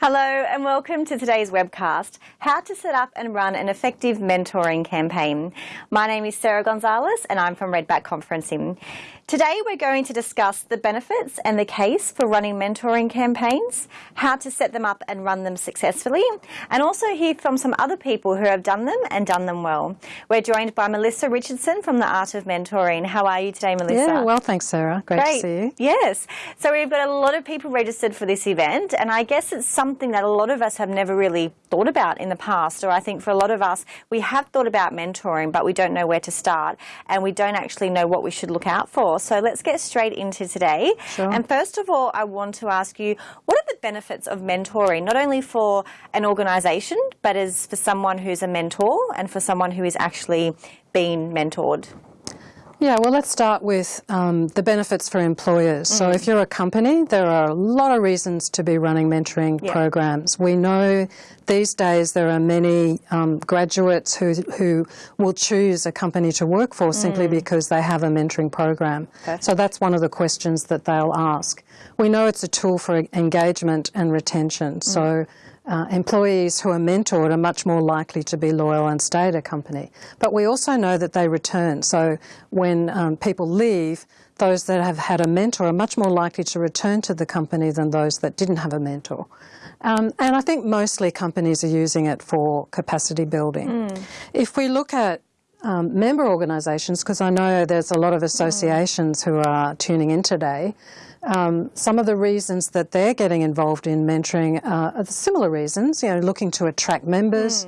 Hello and welcome to today's webcast, How to Set Up and Run an Effective Mentoring Campaign. My name is Sarah Gonzalez and I'm from Redback Conferencing. Today we're going to discuss the benefits and the case for running mentoring campaigns, how to set them up and run them successfully, and also hear from some other people who have done them and done them well. We're joined by Melissa Richardson from the Art of Mentoring. How are you today, Melissa? Yeah, well, thanks, Sarah. Great, Great. to see you. Yes. So we've got a lot of people registered for this event, and I guess it's something that a lot of us have never really thought about in the past, or I think for a lot of us, we have thought about mentoring, but we don't know where to start, and we don't actually know what we should look out for. So let's get straight into today. Sure. And first of all, I want to ask you, what are the benefits of mentoring, not only for an organisation, but as for someone who's a mentor and for someone who is actually being mentored? Yeah, well, let's start with um, the benefits for employers. So, if you're a company, there are a lot of reasons to be running mentoring Yeah. programs. We know these days there are many um, graduates who, who will choose a company to work for simply because they have a mentoring program. Perfect. So, that's one of the questions that they'll ask. We know it's a tool for engagement and retention. So, uh, employees who are mentored are much more likely to be loyal and stay at a company. But we also know that they return. So when um, people leave, those that have had a mentor are much more likely to return to the company than those that didn't have a mentor. Um, and I think mostly companies are using it for capacity building. If we look at um, member organisations, because I know there's a lot of associations who are tuning in today, um, some of the reasons that they're getting involved in mentoring uh, are the similar reasons, you know, looking to attract members.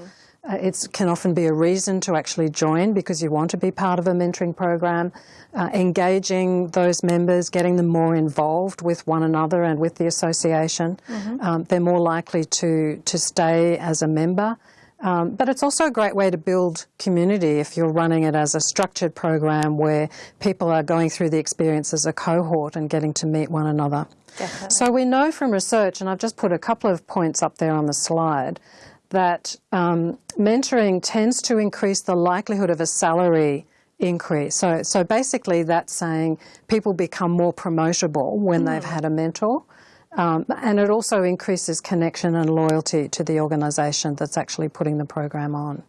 Uh, it can often be a reason to actually join because you want to be part of a mentoring program, uh, engaging those members, getting them more involved with one another and with the association. Um, they're more likely to, to stay as a member. Um, but it's also a great way to build community if you're running it as a structured program where people are going through the experience as a cohort and getting to meet one another. Definitely. So we know from research, and I've just put a couple of points up there on the slide, that um, mentoring tends to increase the likelihood of a salary increase. So, so basically, that's saying people become more promotable when they've had a mentor. Um, and it also increases connection and loyalty to the organisation that's actually putting the program on.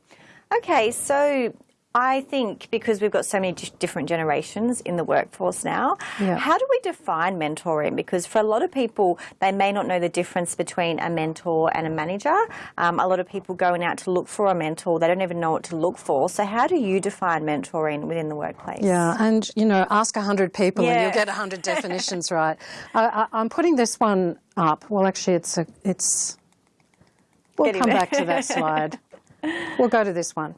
Okay, so I think because we've got so many different generations in the workforce now, Yeah. how do we define mentoring? Because for a lot of people, they may not know the difference between a mentor and a manager. Um, a lot of people going out to look for a mentor, they don't even know what to look for. So, how do you define mentoring within the workplace? Yeah, and you know, ask 100 people and you'll get 100 definitions right. I, I, I'm putting this one up. Well, actually, it's a, it's. We'll Getting come there. back to that slide. We'll go to this one.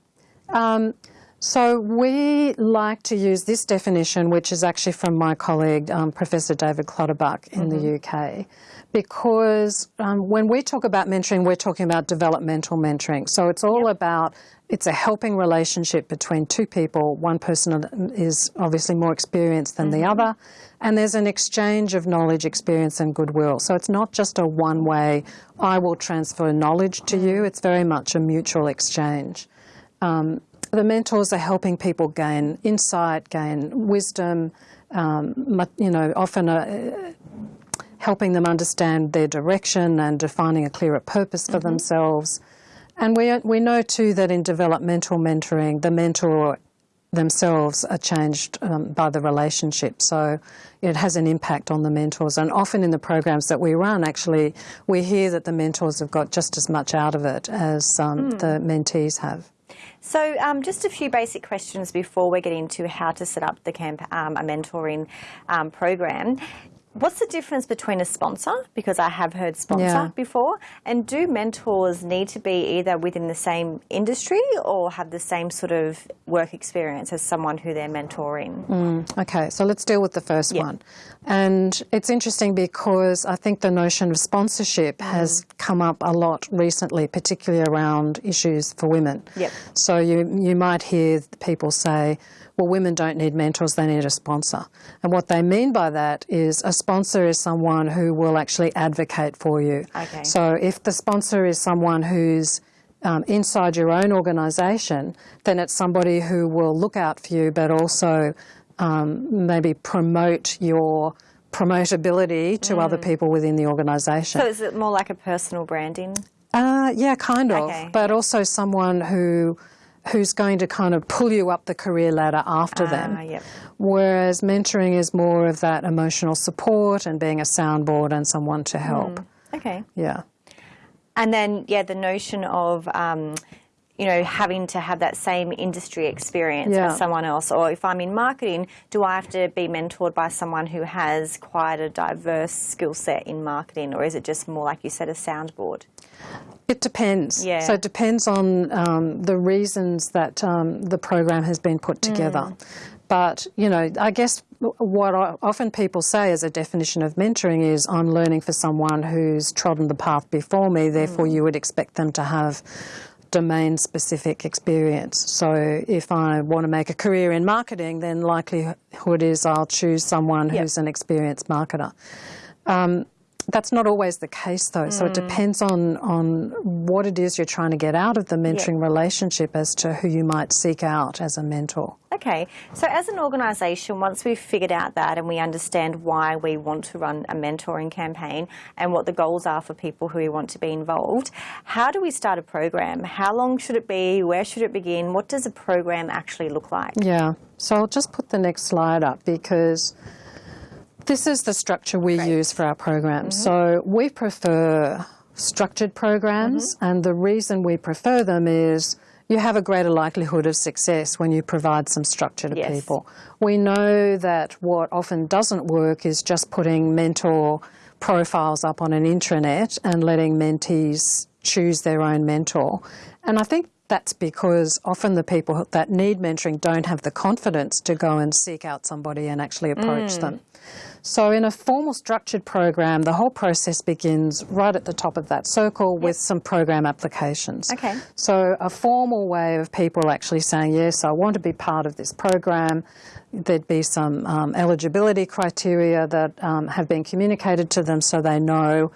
Um, so we like to use this definition, which is actually from my colleague, um, Professor David Clutterbuck in the UK, because um, when we talk about mentoring, we're talking about developmental mentoring. So it's all about it's a helping relationship between two people. One person is obviously more experienced than the other, and there's an exchange of knowledge, experience, and goodwill. So it's not just a one way, I will transfer knowledge to you, it's very much a mutual exchange. Um, the mentors are helping people gain insight, gain wisdom, um, you know, often uh, helping them understand their direction and defining a clearer purpose for themselves. And we, we know too that in developmental mentoring, the mentor themselves are changed um, by the relationship. So it has an impact on the mentors. And often in the programs that we run, actually, we hear that the mentors have got just as much out of it as um, the mentees have. So, um, just a few basic questions before we get into how to set up the camp, um, a mentoring um, program. What's the difference between a sponsor, because I have heard sponsor Yeah. before, and do mentors need to be either within the same industry or have the same sort of work experience as someone who they're mentoring? Mm, okay, so let's deal with the first Yeah. one. And it's interesting because I think the notion of sponsorship mm. has come up a lot recently, particularly around issues for women. Yep. So you, you might hear people say, well, women don't need mentors, they need a sponsor. And what they mean by that is a sponsor is someone who will actually advocate for you. Okay. So if the sponsor is someone who's um, inside your own organisation, then it's somebody who will look out for you, but also um, maybe promote your promotability to other people within the organisation. So is it more like a personal branding? Uh, yeah, kind of. Okay. But also someone who who's going to kind of pull you up the career ladder after them. Ah, yep. Whereas mentoring is more of that emotional support and being a soundboard and someone to help. Okay. Yeah. And then, yeah, the notion of, um, you know, having to have that same industry experience Yeah. as someone else. Or if I'm in marketing, do I have to be mentored by someone who has quite a diverse skill set in marketing? Or is it just more, like you said, a soundboard? It depends. Yeah. So it depends on um, the reasons that um, the program has been put together. Mm. But, you know, I guess what I, often people say as a definition of mentoring is I'm learning for someone who's trodden the path before me, therefore Mm. you would expect them to have domain specific experience. So if I want to make a career in marketing, then likelihood is I'll choose someone Yep. who's an experienced marketer. Um, that's not always the case though. So Mm. it depends on, on what it is you're trying to get out of the mentoring relationship as to who you might seek out as a mentor. Okay, so as an organisation, once we've figured out that and we understand why we want to run a mentoring campaign and what the goals are for people who want to be involved, how do we start a program? How long should it be? Where should it begin? What does a program actually look like? Yeah. So I'll just put the next slide up because this is the structure we use for our programs. Mm-hmm. So we prefer structured programs, mm-hmm. and the reason we prefer them is you have a greater likelihood of success when you provide some structure to Yes. people. We know that what often doesn't work is just putting mentor profiles up on an intranet and letting mentees choose their own mentor. And I think that's because often the people that need mentoring don't have the confidence to go and seek out somebody and actually approach them. So, in a formal structured program, the whole process begins right at the top of that circle with some program applications. Okay. So, a formal way of people actually saying, Yes, I want to be part of this program. There'd be some um, eligibility criteria that um, have been communicated to them so they know,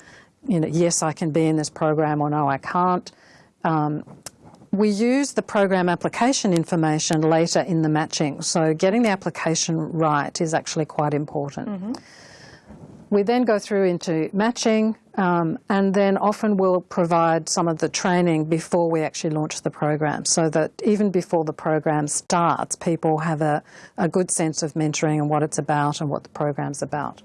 you know, yes, I can be in this program or no, I can't. Um, we use the program application information later in the matching, so getting the application right is actually quite important. We then go through into matching, um, and then often we'll provide some of the training before we actually launch the program, so that even before the program starts, people have a, a good sense of mentoring and what it's about and what the program's about.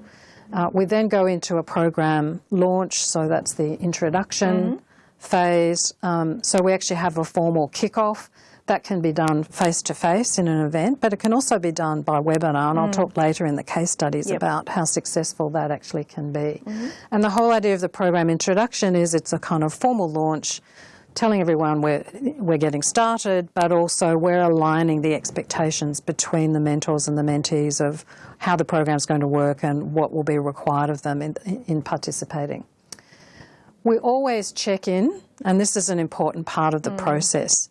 Uh, we then go into a program launch, so that's the introduction phase. Um, so we actually have a formal kick-off. That can be done face-to-face in an event, but it can also be done by webinar, and I'll talk later in the case studies Yep. about how successful that actually can be. And the whole idea of the program introduction is it's a kind of formal launch, telling everyone we're, we're getting started, but also we're aligning the expectations between the mentors and the mentees of how the program's going to work and what will be required of them in, in participating. We always check in, and this is an important part of the process.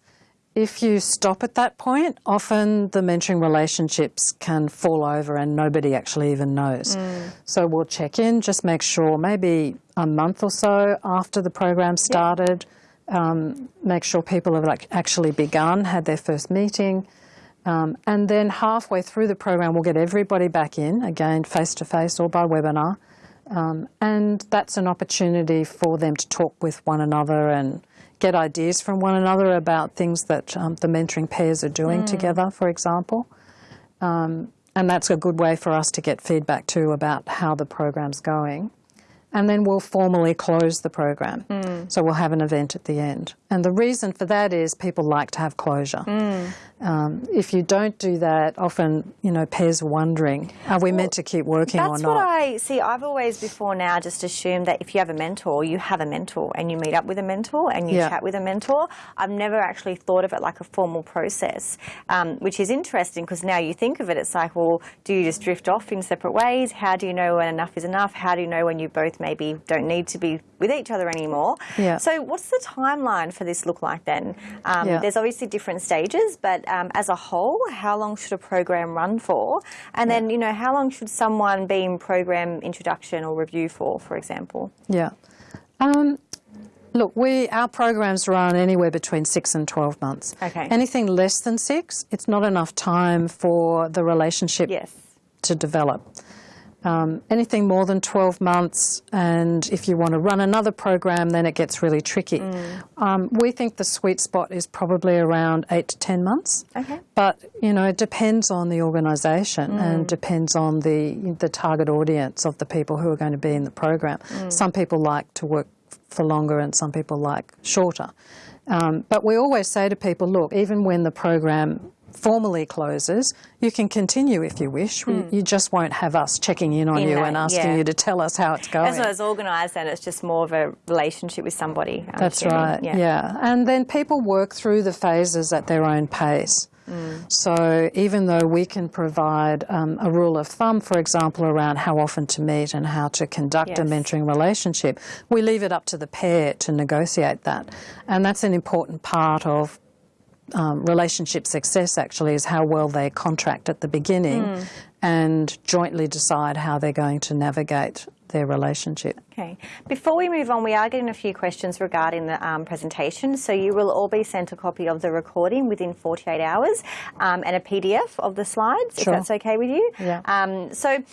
If you stop at that point, often the mentoring relationships can fall over and nobody actually even knows. So we'll check in, just make sure maybe a month or so after the program started, um, make sure people have like actually begun, had their first meeting. Um, and then halfway through the program, we'll get everybody back in, again, face to face or by webinar. Um, and that's an opportunity for them to talk with one another and get ideas from one another about things that um, the mentoring pairs are doing together, for example. Um, and that's a good way for us to get feedback too about how the program's going. And then we'll formally close the program. So we'll have an event at the end. And the reason for that is people like to have closure. Um, if you don't do that, often, you know, pairs are wondering, are we meant to keep working or not? That's what I see. I've always before now just assumed that if you have a mentor, you have a mentor and you meet up with a mentor and you Yeah. chat with a mentor. I've never actually thought of it like a formal process, um, which is interesting because now you think of it, it's like, well, do you just drift off in separate ways? How do you know when enough is enough? How do you know when you both maybe don't need to be with each other anymore? Yeah. So, what's the timeline for this look like then? Um, Yeah. There's obviously different stages, but um, as a whole, how long should a program run for? And then, you know, how long should someone be in program introduction or review for, for example? Yeah. Um, look, we our programs run anywhere between six and twelve months. Okay. Anything less than six, it's not enough time for the relationship Yes. to develop. Um, anything more than 12 months, and if you want to run another program, then it gets really tricky. Mm. Um, we think the sweet spot is probably around 8 to 10 months. Okay. But, you know, it depends on the organisation and depends on the, the target audience of the people who are going to be in the program. Some people like to work for longer and some people like shorter. Um, but we always say to people, look, even when the program formally closes, you can continue if you wish. We, you just won't have us checking in on In you that, and asking yeah. you to tell us how it's going. As well as organised, then it's just more of a relationship with somebody. I'm That's assuming. right, yeah. And then people work through the phases at their own pace. Mm. So even though we can provide um, a rule of thumb, for example, around how often to meet and how to conduct a mentoring relationship, we leave it up to the pair to negotiate that. And that's an important part of um, relationship success actually is how well they contract at the beginning Mm. and jointly decide how they're going to navigate their relationship. Okay. Before we move on, we are getting a few questions regarding the um, presentation. So you will all be sent a copy of the recording within 48 hours um, and a PDF of the slides, if Sure. that's okay with you. Yeah. Um, so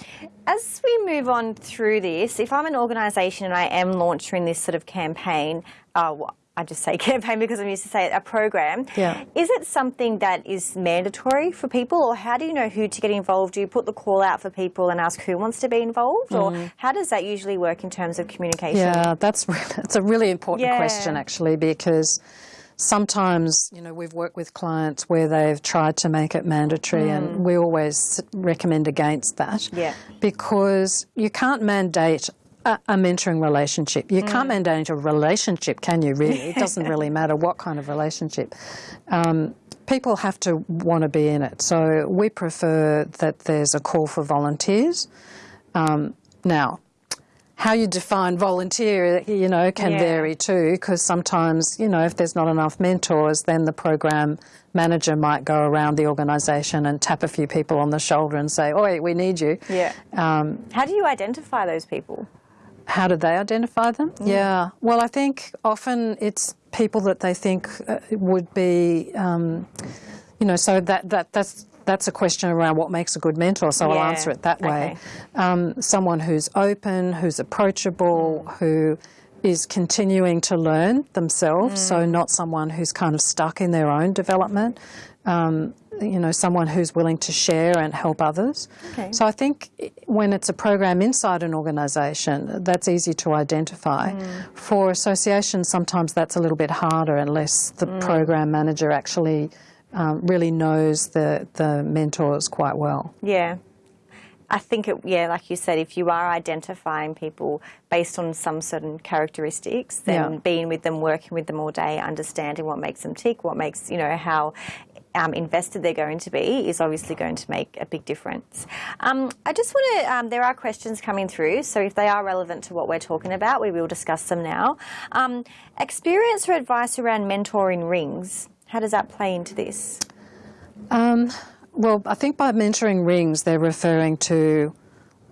as we move on through this, if I'm an organisation and I am launching this sort of campaign, uh, I just say campaign because I'm used to say it, a program. Yeah. Is it something that is mandatory for people, or how do you know who to get involved? Do you put the call out for people and ask who wants to be involved, or how does that usually work in terms of communication? Mm. Yeah, that's that's a really important Yeah. question actually because sometimes you know we've worked with clients where they've tried to make it mandatory and we always recommend against that Mm. Yeah. because you can't mandate a, a mentoring relationship. You Mm. can't mandate a relationship, can you? Really, it doesn't really matter what kind of relationship. Um, people have to want to be in it, so we prefer that there's a call for volunteers. Um, now, how you define volunteer, you know, can Yeah. vary too, because sometimes, you know, if there's not enough mentors, then the program manager might go around the organisation and tap a few people on the shoulder and say, "Oi, we need you." Yeah. Um, How do you identify those people? How do they identify them? Yeah. Well, I think often it's people that they think uh, would be, um, you know, so that, that that's that's a question around what makes a good mentor. So Yeah. I'll answer it that way. Okay. Um, someone who's open, who's approachable, who is continuing to learn themselves. So Mm. not someone who's kind of stuck in their own development. Um, you know, someone who's willing to share and help others. Okay. So I think when it's a program inside an organisation, that's easy to identify. Mm. For associations, sometimes that's a little bit harder unless the Mm. program manager actually um, really knows the, the mentors quite well. Yeah. I think it, yeah, like you said, if you are identifying people based on some certain characteristics, then Yeah. being with them, working with them all day, understanding what makes them tick, what makes, you know, how um, invested they're going to be is obviously going to make a big difference. Um, I just want to, um, there are questions coming through, so if they are relevant to what we're talking about, we will discuss them now. Um, experience or advice around mentoring rings, how does that play into this? Um, well, I think by mentoring rings, they're referring to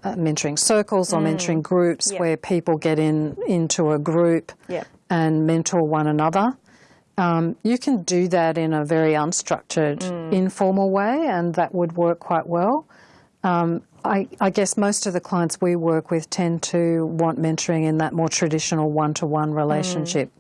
uh, mentoring circles or mentoring groups Mm. Yeah. where people get in into a group Yeah. and mentor one another. Um, you can do that in a very unstructured, Mm. informal way, and that would work quite well. Um, I, I guess most of the clients we work with tend to want mentoring in that more traditional one to one relationship.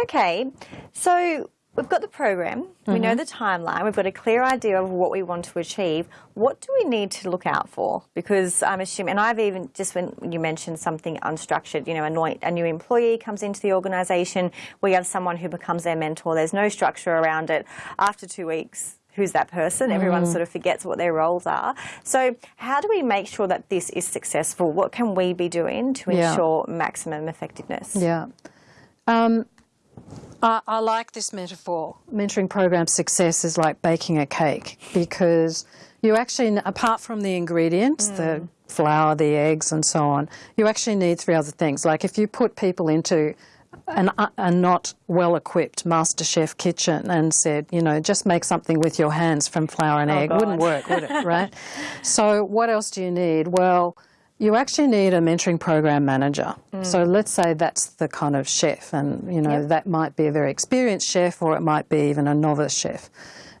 Okay, so we've got the program, we know the timeline, we've got a clear idea of what we want to achieve. What do we need to look out for? Because I'm assuming, and I've even just when you mentioned something unstructured, you know, a new, employee comes into the organisation, we have someone who becomes their mentor, there's no structure around it. After two weeks, who's that person? Everyone sort of forgets what their roles are. So, how do we make sure that this is successful? What can we be doing to Yeah. ensure maximum effectiveness? Yeah. Um, I, I like this metaphor. Mentoring program success is like baking a cake because you actually, apart from the ingredients, the mm. flour, the eggs, and so on, you actually need three other things. Like if you put people into an, uh, a not well equipped master chef kitchen and said, you know, just make something with your hands from flour and oh, egg, wouldn't work, would it? Right? so, what else do you need? Well, you actually need a mentoring program manager. So let's say that's the kind of chef, and you know Yep. that might be a very experienced chef, or it might be even a novice chef.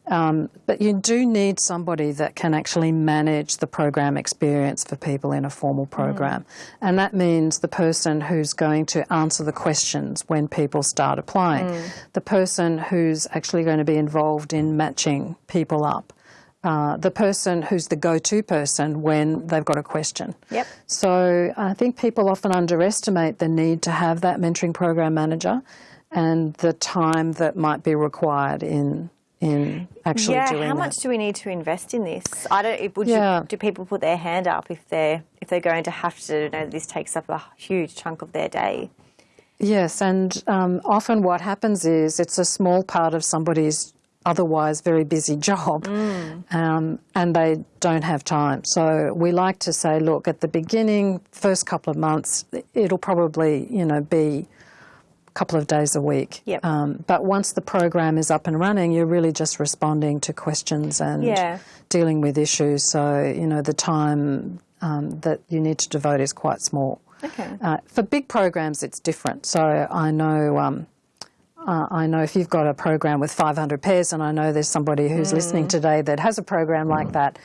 Um, but you do need somebody that can actually manage the program experience for people in a formal program. Mm. And that means the person who's going to answer the questions when people start applying, mm. the person who's actually going to be involved in matching people up. Uh, the person who's the go-to person when they've got a question. Yep. So I think people often underestimate the need to have that mentoring program manager and the time that might be required in in actually yeah, doing how much do we need to invest in this? I don't. Would yeah. you, do people put their hand up if they're if they're going to have to? You know, this takes up a huge chunk of their day. Yes, and um, often what happens is it's a small part of somebody's otherwise very busy job mm. um, and they don't have time. So we like to say, look, at the beginning, first couple of months, it'll probably, you know, be a couple of days a week. Yep. Um, but once the program is up and running, you're really just responding to questions and yeah. dealing with issues. So, you know, the time um, that you need to devote is quite small. Okay. Uh, for big programs, it's different. So I know um, uh, I know if you've got a program with 500 pairs, and I know there's somebody who's mm. listening today that has a program like that,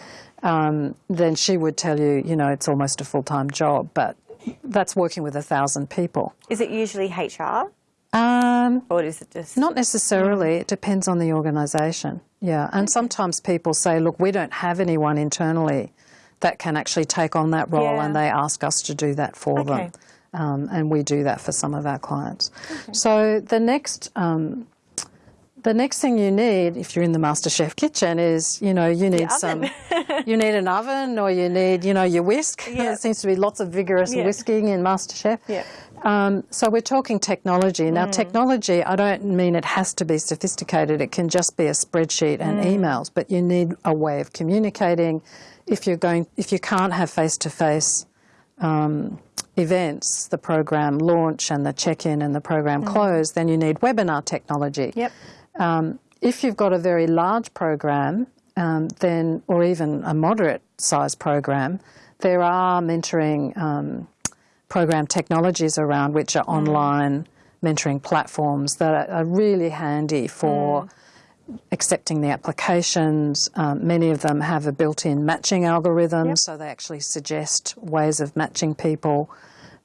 um, then she would tell you, you know, it's almost a full-time job, but that's working with a thousand people. Is it usually HR? Um, or is it just... Not necessarily. It depends on the organisation, yeah. And okay. sometimes people say, look, we don't have anyone internally that can actually take on that role yeah. and they ask us to do that for okay. them. Um, and we do that for some of our clients. Okay. So the next um, the next thing you need if you're in the MasterChef kitchen is, you know, you need some, you need an oven or you need, you know, your whisk. Yep. There seems to be lots of vigorous yep. whisking in MasterChef. Yep. Um, so we're talking technology. Now, mm. technology, I don't mean it has to be sophisticated. It can just be a spreadsheet and mm. emails, but you need a way of communicating. If you're going, if you can't have face-to-face um, events, the program launch and the check-in and the program mm. close, then you need webinar technology. Yep. Um, if you've got a very large program, um, then or even a moderate size program, there are mentoring um, program technologies around which are mm. online mentoring platforms that are, are really handy for mm accepting the applications. Um, many of them have a built-in matching algorithm, yep. so they actually suggest ways of matching people.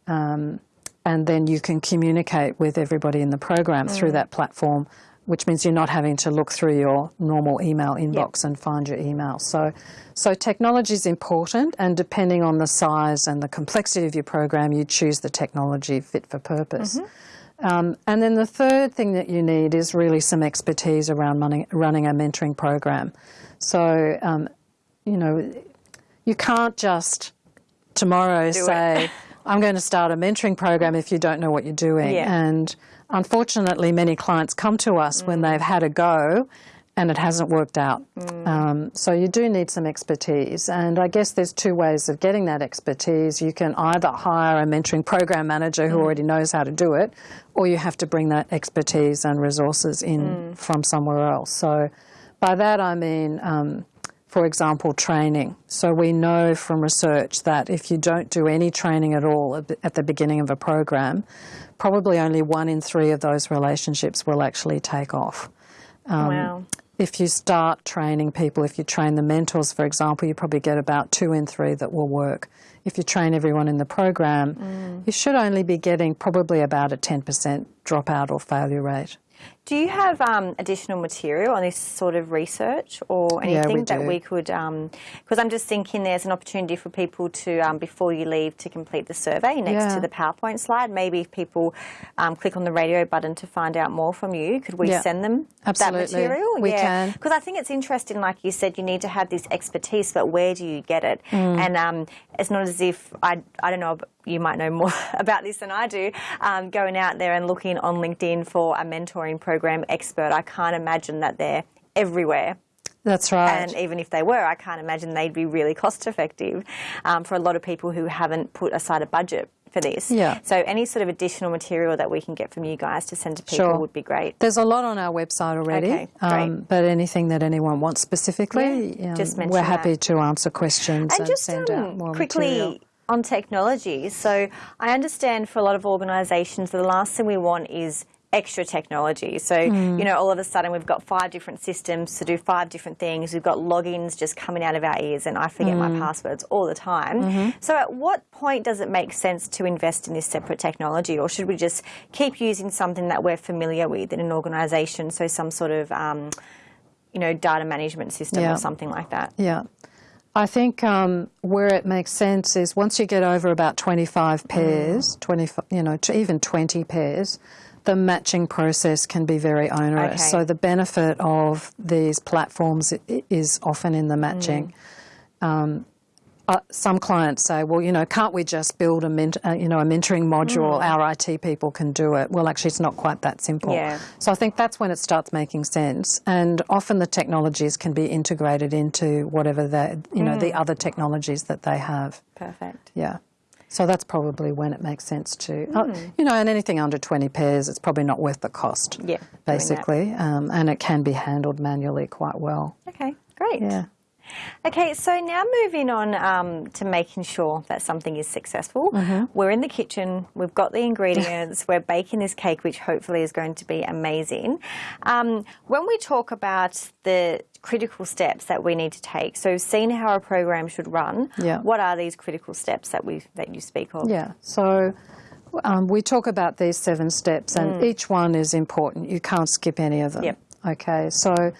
Um, and then you can communicate with everybody in the program mm. through that platform, which means you're not having to look through your normal email inbox yep. and find your email. So, so technology is important, and depending on the size and the complexity of your program, you choose the technology fit for purpose. Mm -hmm. Um, and then the third thing that you need is really some expertise around running, running a mentoring program. So, um, you know, you can't just tomorrow Do say, I'm going to start a mentoring program if you don't know what you're doing. Yeah. And unfortunately, many clients come to us mm. when they've had a go and it hasn't worked out. Mm. Um, so you do need some expertise. And I guess there's two ways of getting that expertise. You can either hire a mentoring program manager who mm. already knows how to do it, or you have to bring that expertise and resources in mm. from somewhere else. So by that I mean, um, for example, training. So we know from research that if you don't do any training at all at the beginning of a program, probably only one in three of those relationships will actually take off. Um, wow if you start training people, if you train the mentors, for example, you probably get about two in three that will work. If you train everyone in the program, mm. you should only be getting probably about a 10% dropout or failure rate. Do you have um, additional material on this sort of research or anything yeah, we that we could, because um, I'm just thinking there's an opportunity for people to, um, before you leave, to complete the survey next yeah. to the PowerPoint slide. Maybe if people um, click on the radio button to find out more from you, could we yeah. send them Absolutely. that material? We can. Because I think it's interesting, like you said, you need to have this expertise, but where do you get it? Mm. And um, it's not as if, I, I don't know, you might know more about this than I do, um, going out there and looking on LinkedIn for a mentoring program expert. I can't imagine that they're everywhere. That's right. And even if they were, I can't imagine they'd be really cost effective um, for a lot of people who haven't put aside a budget for this. Yeah. So any sort of additional material that we can get from you guys to send to people sure. would be great. There's a lot on our website already. Okay, great. Um, but anything that anyone wants specifically, yeah, um, just we're happy that. to answer questions and, and just, send um, out more quickly, material on technology. So I understand for a lot of organisations the last thing we want is extra technology. So, hmm. you know, all of a sudden we've got five different systems to do five different things. We've got logins just coming out of our ears, and I forget my hmm. passwords all the time. Mm-hmm. So, at what point does it make sense to invest in this separate technology, or should we just keep using something that we're familiar with in an organisation? So, some sort of um, you know, data management system Yeah. or something like that. Yeah. I think um, where it makes sense is once you get over about 25 pairs, 20, you know, even 20 pairs, the matching process can be very onerous. Okay. So the benefit of these platforms is often in the matching. Um, uh, some clients say, well, you know, can't we just build a, ment- uh, you know, a mentoring module? Our IT people can do it. Well, actually, it's not quite that simple. Yeah. So I think that's when it starts making sense. And often the technologies can be integrated into whatever the, you know, the other technologies that they have. Perfect. Yeah. So that's probably when it makes sense to, uh, you know, and anything under 20 pairs, it's probably not worth the cost. Yeah. Basically. Um, and it can be handled manually quite well. Okay, great. Yeah. Okay, so now moving on um, to making sure that something is successful. Mm-hmm. We're in the kitchen, we've got the ingredients, we're baking this cake, which hopefully is going to be amazing. Um, when we talk about the critical steps that we need to take, so seeing how a program should run, Yeah. what are these critical steps that we that you speak of? Yeah. So um, we talk about these seven steps, and each one is important. You can't skip any of them. Mm. Yep. Okay. So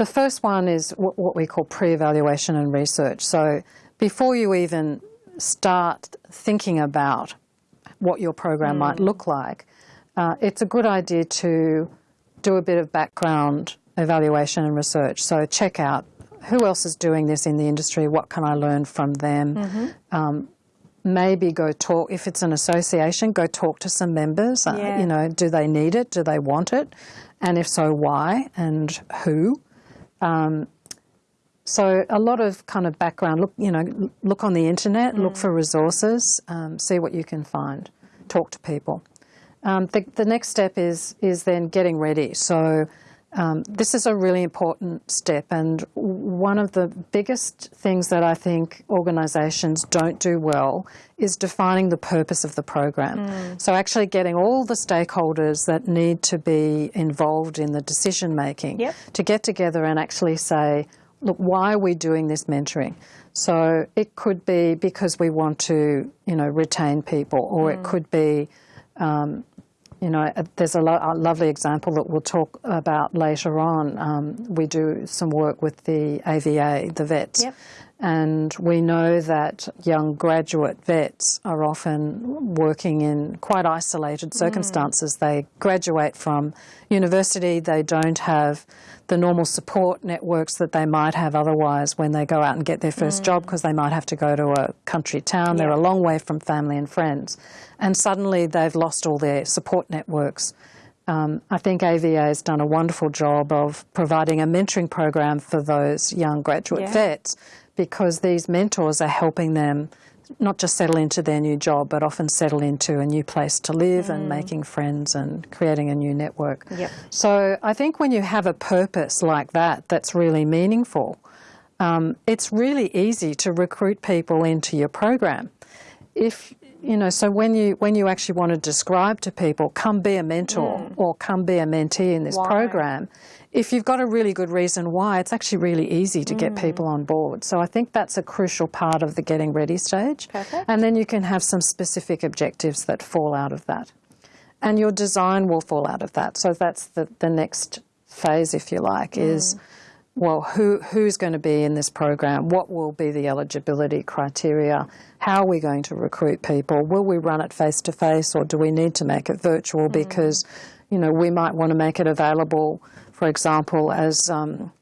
the first one is what, we call pre-evaluation and research. So before you even start thinking about what your program might Mm. look like, uh, it's a good idea to do a bit of background evaluation and research. So check out who else is doing this in the industry, what can I learn from them. Mm-hmm. Um, maybe go talk, if it's an association, go talk to some members. Uh, you know, do they need it? Do they want it? And if so, why and who? Um, so a lot of kind of background. Look, you know, look on the internet, look for resources, um, see what you can find, talk to people. Um, the, the next step is is then getting ready. So um, this is a really important step, and one of the biggest things that I think organisations don't do well is defining the purpose of the program. So actually getting all the stakeholders that need to be involved in the decision making Yep. to get together and actually say, look, why are we doing this mentoring? So it could be because we want to, you know, retain people, or it could be, um, you know, uh, there's a, lo- a lovely example that we'll talk about later on. Um, we do some work with the AVA, the vets. Yep. And we know that young graduate vets are often working in quite isolated circumstances. They graduate from university, they don't have the normal support networks that they might have otherwise when they go out and get their first job because they might have to go to a country town. They're a long way from family and friends. And suddenly they've lost all their support networks. Um, I think AVA has done a wonderful job of providing a mentoring program for those young graduate Yeah. vets because these mentors are helping them not just settle into their new job, but often settle into a new place to live and making friends and creating a new network. Yep. So I think when you have a purpose like that, that's really meaningful, um, it's really easy to recruit people into your program. If you know, so when you when you actually want to describe to people, come be a mentor or come be a mentee in this Why? program, if you've got a really good reason why, it's actually really easy to get mm. people on board. So I think that's a crucial part of the getting ready stage. Perfect. And then you can have some specific objectives that fall out of that. And your design will fall out of that. So that's the, the next phase, if you like, is mm. well, who, who's going to be in this program? What will be the eligibility criteria? How are we going to recruit people? Will we run it face to face or do we need to make it virtual mm. because, you know, we might want to make it available, for example, as um,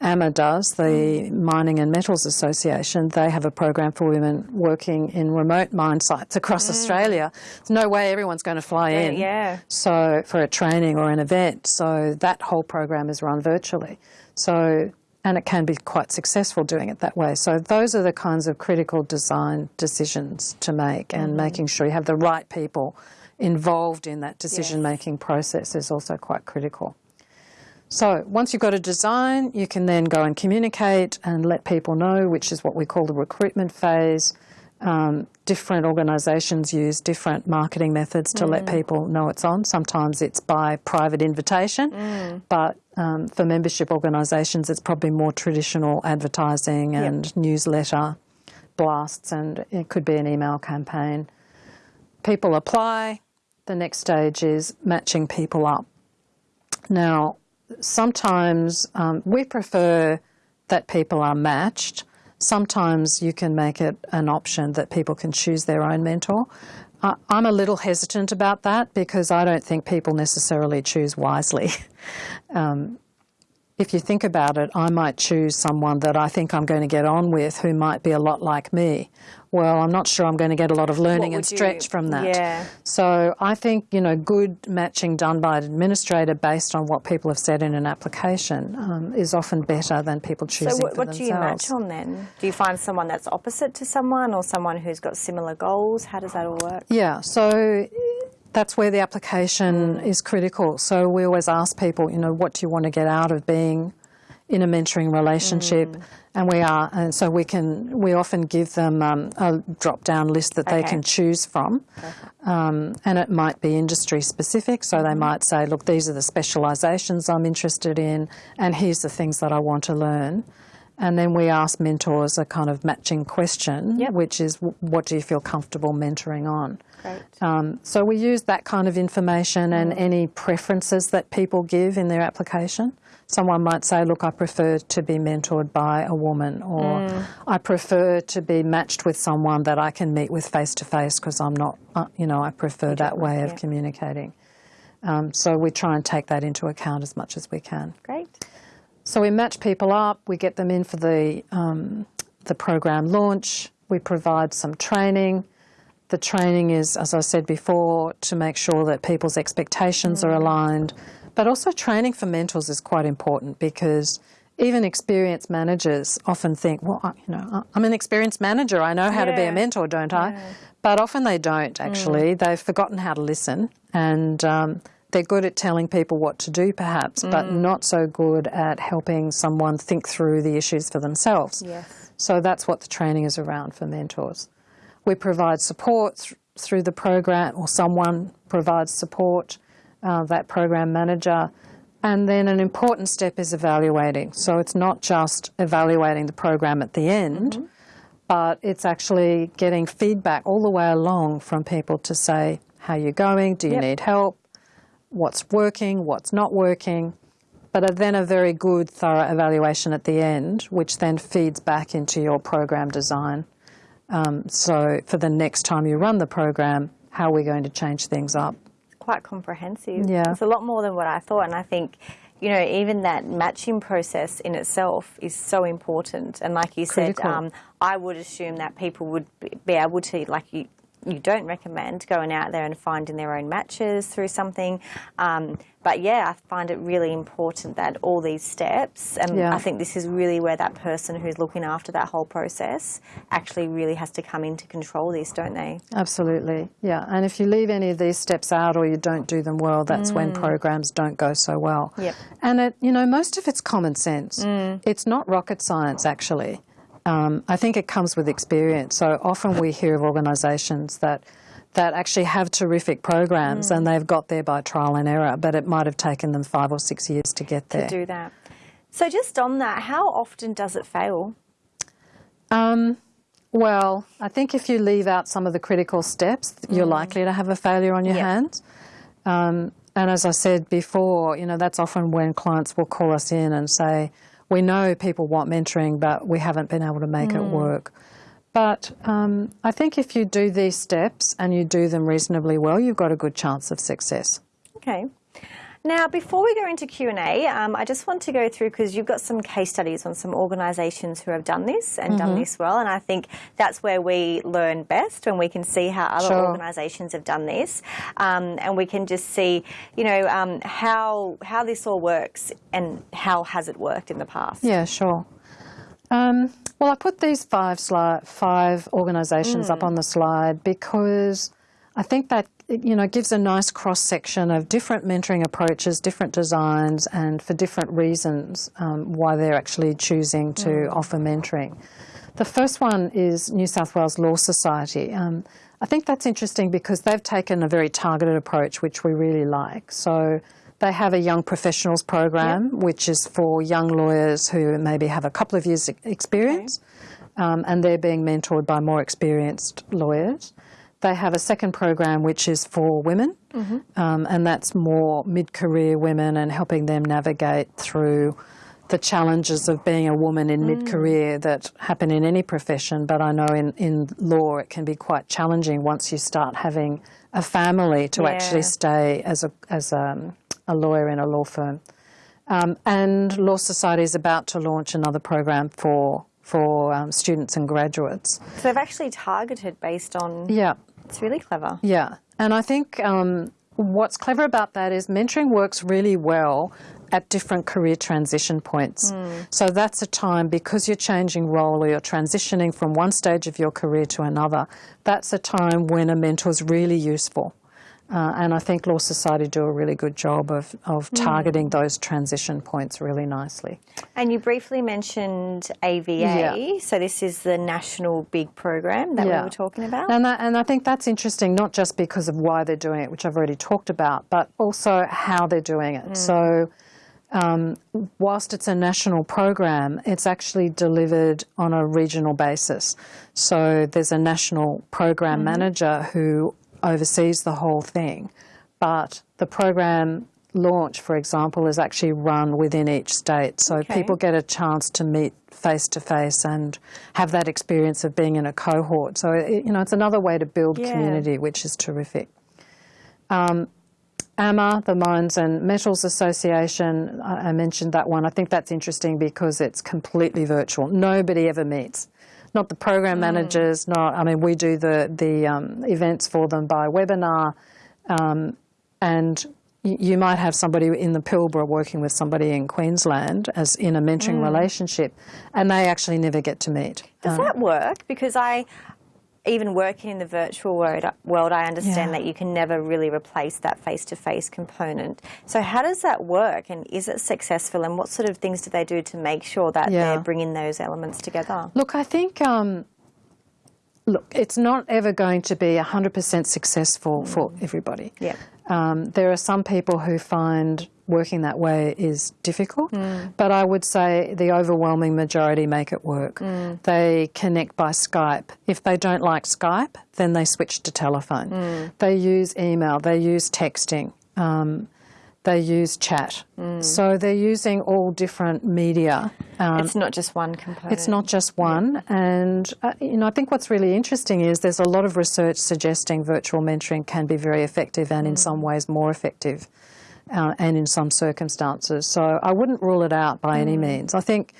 AMA does, the Mining and Metals Association, they have a program for women working in remote mine sites across Australia. There's no way everyone's going to fly in. yeah. So for a training or an event, so that whole program is run virtually. So and it can be quite successful doing it that way. So those are the kinds of critical design decisions to make, and making sure you have the right people involved in that decision making process is also quite critical. So once you've got a design, you can then go and communicate and let people know, which is what we call the recruitment phase. Um, different organisations use different marketing methods to let people know it's on. Sometimes it's by private invitation, but um, for membership organisations, it's probably more traditional advertising and newsletter blasts, and it could be an email campaign. People apply. The next stage is matching people up. Now, sometimes um, we prefer that people are matched. Sometimes you can make it an option that people can choose their own mentor. I'm a little hesitant about that because I don't think people necessarily choose wisely. um, if you think about it, I might choose someone that I think I'm going to get on with who might be a lot like me. Well, I'm not sure I'm going to get a lot of learning and would you- stretch from that. Yeah. So I think, you know, good matching done by an administrator based on what people have said in an application um, is often better than people choosing So what, what do you match on then? Do you find someone that's opposite to someone or someone who's got similar goals? How does that all work? Yeah, so that's where the application is critical. So we always ask people, you know, what do you want to get out of being in a mentoring relationship? Mm. And we are, and so we can, we often give them um, a drop down list that they can choose from. Um, and it might be industry specific, so Mm-hmm. they might say, look, these are the specialisations I'm interested in, and here's the things that I want to learn. And then we ask mentors a kind of matching question, Yep. which is, what do you feel comfortable mentoring on? Great. Um, so we use that kind of information and any preferences that people give in their application. Someone might say, "Look, I prefer to be mentored by a woman," or "I prefer to be matched with someone that I can meet with face to face because I'm not, uh, you know, I prefer that way of yeah. communicating." Um, so we try and take that into account as much as we can. Great. So we match people up. We get them in for the um, the program launch. We provide some training. The training is, as I said before, to make sure that people's expectations are aligned. But also, training for mentors is quite important because even experienced managers often think, well, I, you know, I'm an experienced manager. I know how to be a mentor, don't I? But often they don't. Actually, they've forgotten how to listen, and um, they're good at telling people what to do, perhaps, but not so good at helping someone think through the issues for themselves. Yes. So that's what the training is around for mentors. We provide support th- through the program, or someone provides support, uh, that program manager. And then an important step is evaluating. So it's not just evaluating the program at the end, but it's actually getting feedback all the way along from people to say, how are you going? Do you Yep. need help? What's working? What's not working? But a- then a very good, thorough evaluation at the end, which then feeds back into your program design. Um, so for the next time you run the program, how are we going to change things up? It's quite comprehensive. Yeah. It's a lot more than what I thought. And I think, you know, even that matching process in itself is so important. And like you Critical. said, um, I would assume that people would be- be able to, like you, you don't recommend going out there and finding their own matches through something. Um, but yeah, I find it really important that all these steps, and Yeah. I think this is really where that person who's looking after that whole process actually really has to come in to control this, don't they? Absolutely, yeah. And if you leave any of these steps out or you don't do them well, that's when programs don't go so well. Yep. And it, you know, most of it's common sense. It's not rocket science, actually. Um, I think it comes with experience. So often we hear of organisations that that actually have terrific programs and they've got there by trial and error, but it might have taken them five or six years to get there. To do that. So just on that, how often does it fail? Um, well, I think if you leave out some of the critical steps, you're likely to have a failure on your Yeah. hands. Um, and as I said before, you know, that's often when clients will call us in and say, we know people want mentoring, but we haven't been able to make it work. But um, I think if you do these steps and you do them reasonably well, you've got a good chance of success. Okay. Now, before we go into Q&A, um, I just want to go through, because you've got some case studies on some organisations who have done this and done this well, and I think that's where we learn best, when we can see how other Sure. organisations have done this, um, and we can just see, you know, um, how, how this all works and how has it worked in the past. Yeah, sure. Um, well, I put these five sli- five organisations up on the slide because I think that you know gives a nice cross section of different mentoring approaches, different designs, and for different reasons um, why they're actually choosing to offer mentoring. The first one is New South Wales Law Society. Um, I think that's interesting because they've taken a very targeted approach, which we really like. So they have a young professionals program, yep. which is for young lawyers who maybe have a couple of years' experience, okay. um, and they're being mentored by more experienced lawyers. They have a second program which is for women, mm -hmm. um, and that's more mid-career women and helping them navigate through the challenges of being a woman in mm. mid-career that happen in any profession, but I know in, in law it can be quite challenging once you start having a family to yeah. actually stay as a, as a, a, lawyer in a law firm. Um, and Law Society is about to launch another program for for um, students and graduates. So they've actually targeted based on. Yeah. It's really clever. Yeah, and I think um, what's clever about that is mentoring works really well at different career transition points. Mm. So that's a time because you're changing role or you're transitioning from one stage of your career to another, that's a time when a mentor is really useful. Uh, and I think Law Society do a really good job of, of mm. targeting those transition points really nicely. And you briefly mentioned AVA, yeah. so this is the national big program that yeah. we were talking about. And, that, and I think that's interesting, not just because of why they're doing it, which I've already talked about, but also how they're doing it. Mm. So um, whilst it's a national program, it's actually delivered on a regional basis. So there's a national program mm -hmm. manager who oversees the whole thing, but the program launch, for example, is actually run within each state. So okay. people get a chance to meet face to face and have that experience of being in a cohort. So, it, you know, it's another way to build yeah. community, which is terrific. Um, AMA, the Mines and Metals Association, I mentioned that one. I think that's interesting because it's completely virtual. Nobody ever meets. Not the program mm. managers, not, I mean, we do the, the um, events for them by webinar, um, and you might have somebody in the Pilbara working with somebody in Queensland as in a mentoring mm. relationship, and they actually never get to meet. Does um, that work? Because I, even working in the virtual world, world I understand yeah. that you can never really replace that face-to-face -face component. So how does that work and is it successful and what sort of things do they do to make sure that yeah. they're bringing those elements together? Look, I think, um, look, it's not ever going to be 100% successful mm. for everybody. Yeah. Um, there are some people who find working that way is difficult, mm. but I would say the overwhelming majority make it work. Mm. They connect by Skype. If they don't like Skype, then they switch to telephone. Mm. They use email, they use texting. Um, they use chat. Mm. So they're using all different media. Um, it's not just one component. It's not just one. Yeah. And, uh, you know, I think what's really interesting is there's a lot of research suggesting virtual mentoring can be very effective and mm. in some ways more effective uh, and in some circumstances. So I wouldn't rule it out by mm. any means. I think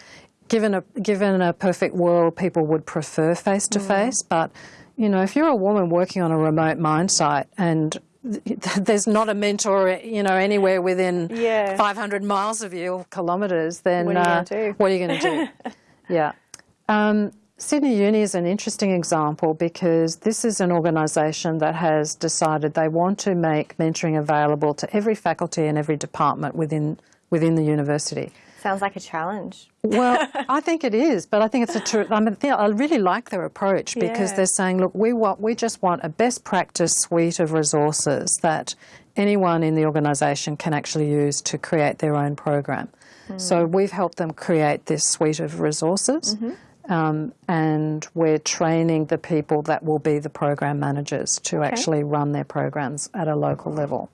given a, given a perfect world, people would prefer face-to-face, -face, but, you know, if you're a woman working on a remote mine site and there's not a mentor, you know, anywhere within yeah. 500 miles of you or kilometres, then what are you uh, going to do? yeah. Um, Sydney Uni is an interesting example because this is an organisation that has decided they want to make mentoring available to every faculty and every department within within the university. Sounds like a challenge. well, I think it is, but I think it's a true. I mean, I really like their approach because yeah. they're saying, look, we want, we just want a best practice suite of resources that anyone in the organisation can actually use to create their own program. Mm. So we've helped them create this suite of resources. Mm -hmm. Um, and we're training the people that will be the program managers to okay. actually run their programs at a local level.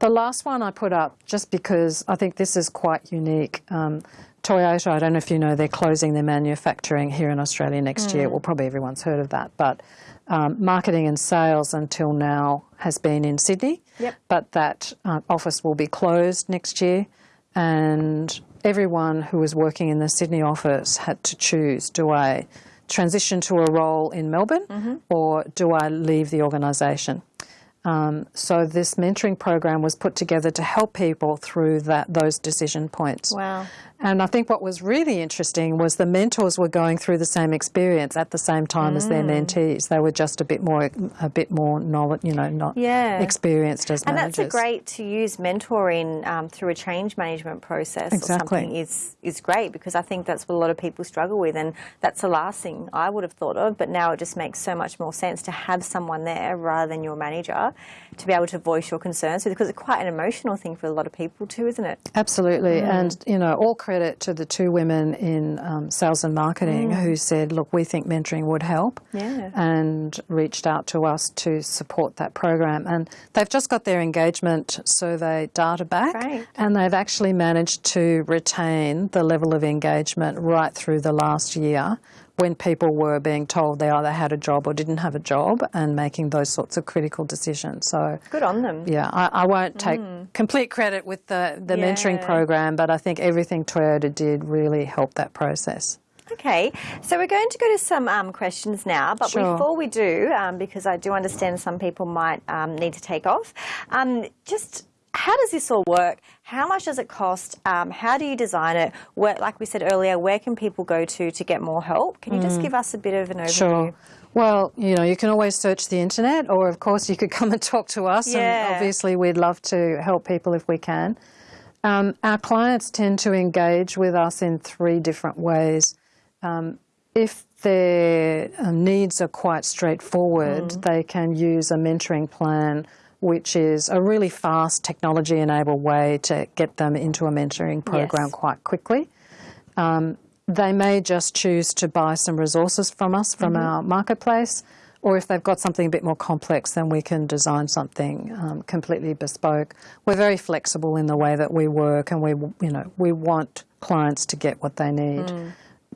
The last one I put up, just because I think this is quite unique, um, Toyota, I don't know if you know, they're closing their manufacturing here in Australia next mm. year. Well, probably everyone's heard of that. But um, marketing and sales until now has been in Sydney. Yep. But that uh, office will be closed next year. And everyone who was working in the Sydney office had to choose, do I transition to a role in Melbourne mm -hmm. or do I leave the organisation? Um, so this mentoring program was put together to help people through that those decision points. Wow. And I think what was really interesting was the mentors were going through the same experience at the same time as their Mm. mentees. They were just a bit more, a bit more knowledge, you know, not Yeah. experienced as And managers. that's a great to use mentoring um, through a change management process Exactly. or something is is great because I think that's what a lot of people struggle with, and that's the last thing I would have thought of. But now it just makes so much more sense to have someone there rather than your manager to be able to voice your concerns because it's quite an emotional thing for a lot of people too, isn't it? Absolutely, Mm. and you know, all credit to the two women in um, sales and marketing who said, "Look, we think mentoring would help," Mm. Yeah. and reached out to us to support that program. And they've just got their engagement survey data back, Great. and they've actually managed to retain the level of engagement right through the last year. When people were being told they either had a job or didn't have a job, and making those sorts of critical decisions. So, Good on them. yeah, I, I won't take complete credit with the, the mentoring Mm. Program, but I think everything Toyota did really helped that process. Okay, so we're going to go to some um, questions now, but Sure. before we do, um, because I do understand some people might um, need to take off, um, just how does this all work? How much does it cost? Um, how do you design it? Where, like we said earlier, where can people go to to get more help? Can you just give us a bit of an overview? Mm. Sure. Well, you know, you can always search the internet, or of course, you could come and talk to us. Yeah. And obviously, we'd love to help people if we can. Um, our clients tend to engage with us in three different ways. Um, if their um, needs are quite straightforward, Mm. they can use a mentoring plan, which is a really fast technology enabled way to get them into a mentoring program Yes. quite quickly. Um, they may just choose to buy some resources from us from our marketplace, or if they've got something a bit more complex, then we can design something um, completely bespoke. We're very flexible in the way that we work, and we, you know, we want clients to get what they need.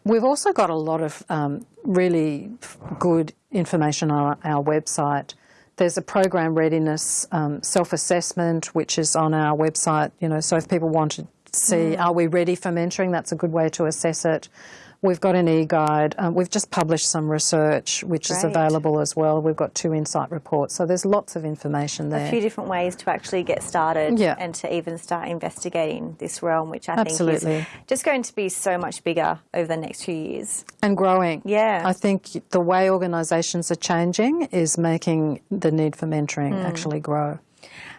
We've also got a lot of um, really good information on our website. There's a program readiness um, self-assessment, which is on our website. You know, so if people want to see, are we ready for mentoring? That's a good way to assess it. We've got an e-guide. Um, we've just published some research, which is available as well. We've got two insight reports, so there's lots of information there. A few different ways to actually get started Yeah. and to even start investigating this realm, which I think is just going to be so much bigger over the next few years. and growing. Yeah. I think the way organisations are changing is making the need for mentoring Mm. actually grow.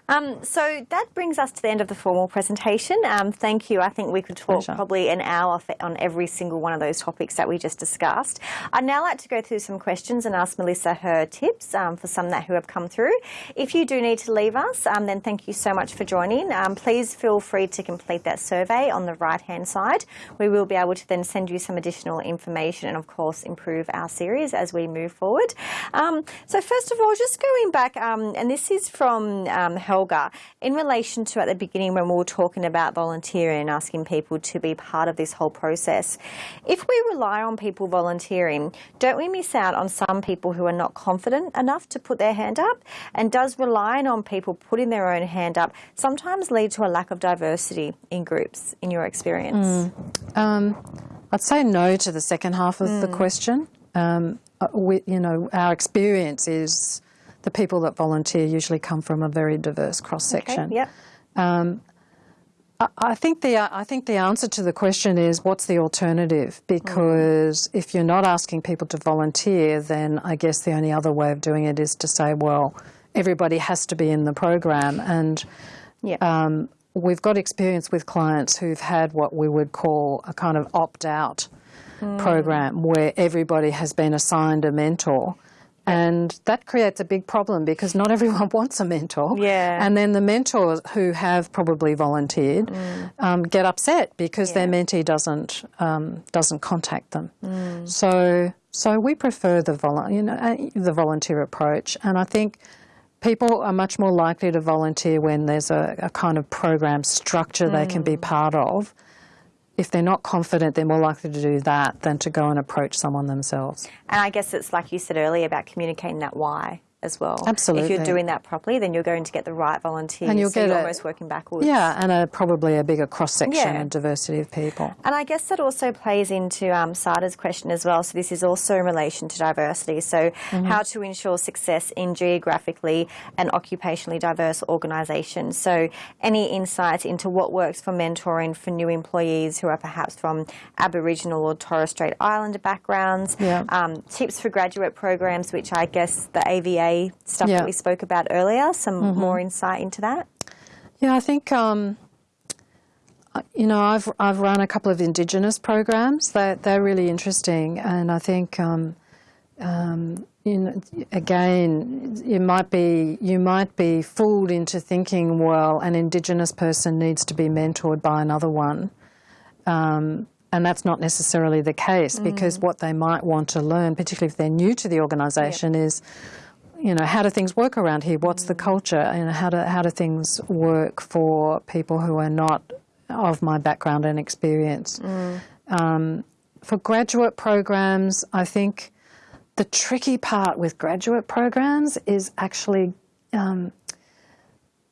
Um, so that brings us to the end of the formal presentation. Um, thank you. I think we could talk Pleasure. probably an hour on every single one of those topics that we just discussed. I'd now like to go through some questions and ask Melissa her tips um, for some that who have come through. If you do need to leave us, um, then thank you so much for joining. Um, please feel free to complete that survey on the right hand side. We will be able to then send you some additional information and, of course, improve our series as we move forward. Um, so, first of all, just going back, um, and this is from um, Helga, in relation to at the beginning when we were talking about volunteering and asking people to be part of this whole process. If we rely on people volunteering, don't we miss out on some people who are not confident enough to put their hand up? And does relying on people putting their own hand up sometimes lead to a lack of diversity in groups, in your experience? Um, I'd say no to the second half of the Hmm. question. Um, uh, we, you know, our experience is the people that volunteer usually come from a very diverse cross Okay, section. yep. Um, I think the I think the answer to the question is what's the alternative? Mm-hmm. Because if you're not asking people to volunteer, then I guess the only other way of doing it is to say, well, everybody has to be in the program. And Yeah. um, we've got experience with clients who've had what we would call a kind of opt-out mm. program where everybody has been assigned a mentor. And that creates a big problem because not everyone wants a mentor. Yeah. And then the mentors who have probably volunteered um, get upset because their Mm. Mentee doesn't um, doesn't contact them. Mm. So so we prefer the volu- you know uh, the volunteer approach, and I think people are much more likely to volunteer when there's a, a kind of program structure they can be Mm. part of. If they're not confident, they're more likely to do that than to go and approach someone themselves. And I guess it's like you said earlier about communicating that why. As well. Absolutely. If you're doing that properly, then you're going to get the right volunteers. And you'll so get you're a- almost working backwards. Yeah, and a, probably a bigger cross section Yeah. and diversity of people. And I guess that also plays into um, Sada's question as well. So this is also in relation to diversity. So Mm-hmm. how to ensure success in geographically and occupationally diverse organisations. So any insights into what works for mentoring for new employees who are perhaps from Aboriginal or Torres Strait Islander backgrounds. Yeah. Um, tips for graduate programs, which I guess the AVA stuff Yeah. that we spoke about earlier. Some more insight into that. Yeah, I think um, you know I've I've run a couple of Indigenous programs. They they're really interesting, and I think um, um, you know, again you might be you might be fooled into thinking well an Indigenous person needs to be mentored by another one. Um, and that's not necessarily the case because what they might want to learn, particularly if they're new to the organisation, is you know, how do things work around here? What's the culture? You know, how do how do things work for people who are not of my background and experience? Um, for graduate programs, I think the tricky part with graduate programs is actually um,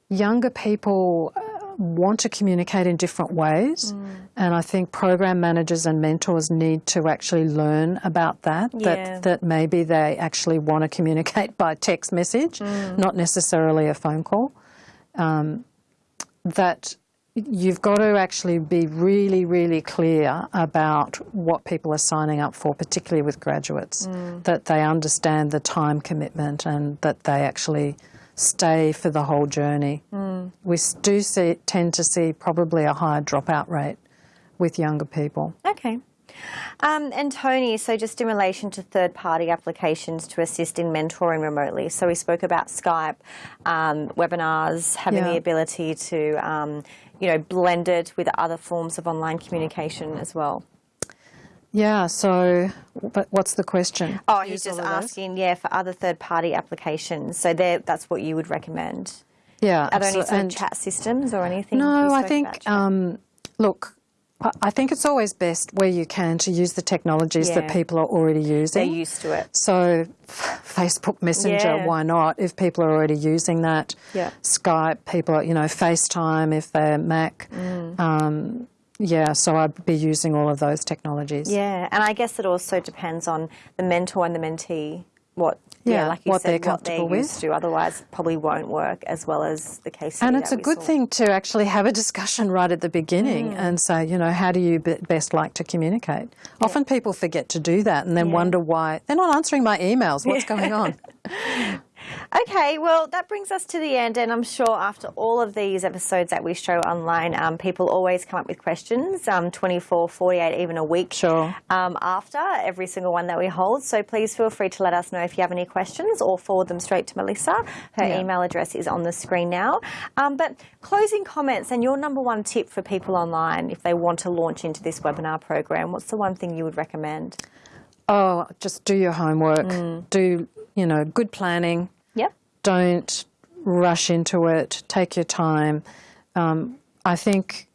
younger people want to communicate in different ways, mm. and I think program managers and mentors need to actually learn about that. Yeah. That that maybe they actually want to communicate by text message, mm. not necessarily a phone call. Um, that you've got to actually be really, really clear about what people are signing up for, particularly with graduates, mm. that they understand the time commitment and that they actually stay for the whole journey. We do see, tend to see probably a higher dropout rate with younger people. Okay. Um, and Tony, so just in relation to third party applications to assist in mentoring remotely. So we spoke about Skype, um, webinars, having Yeah. the ability to, um, you know, blend it with other forms of online communication as well. Yeah, so, but what's the question? Oh, he's just all those? asking, yeah, for other third party applications. So that's what you would recommend. Yeah. Are there any sort of chat systems or anything? No, I think, um, look, I- I think it's always best where you can to use the technologies that people are already using. they're used to it. So, Facebook Messenger, Yeah. why not? If people are already using that, Yeah. Skype, people, are, you know, FaceTime if they're Mac. Mm. Um, yeah, so I'd be using all of those technologies. Yeah, and I guess it also depends on the mentor and the mentee. What, yeah, Yeah, like you what said, they're what they're comfortable with. to. Otherwise, probably won't work as well as the case. And it's a good saw. thing to actually have a discussion right at the beginning Mm. and say, you know, how do you be- best like to communicate? Often people forget to do that and then Yeah. wonder why they're not answering my emails. What's going on? Okay, well, that brings us to the end, and I'm sure after all of these episodes that we show online, um, people always come up with questions um, 24, 48, even a week Sure. um, after every single one that we hold. So please feel free to let us know if you have any questions or forward them straight to Melissa. Her Yeah. email address is on the screen now. Um, but closing comments and your number one tip for people online if they want to launch into this webinar program, what's the one thing you would recommend? Oh, just do your homework. Mm. Do, you know, good planning. Don't rush into it. Take your time. Um, I think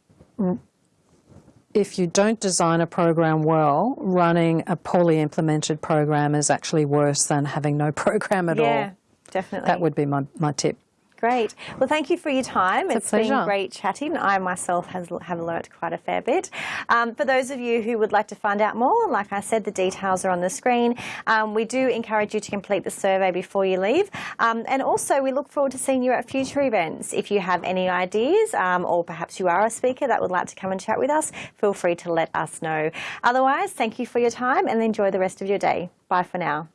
if you don't design a program well, running a poorly implemented program is actually worse than having no program at Yeah, all. definitely. That would be my, my tip. Great. Well, thank you for your time. It's it's been great chatting. I myself has, have learnt quite a fair bit. Um, for those of you who would like to find out more, like I said, the details are on the screen. Um, we do encourage you to complete the survey before you leave. Um, and also, we look forward to seeing you at future events. If you have any ideas, um, or perhaps you are a speaker that would like to come and chat with us, feel free to let us know. Otherwise, thank you for your time and enjoy the rest of your day. Bye for now.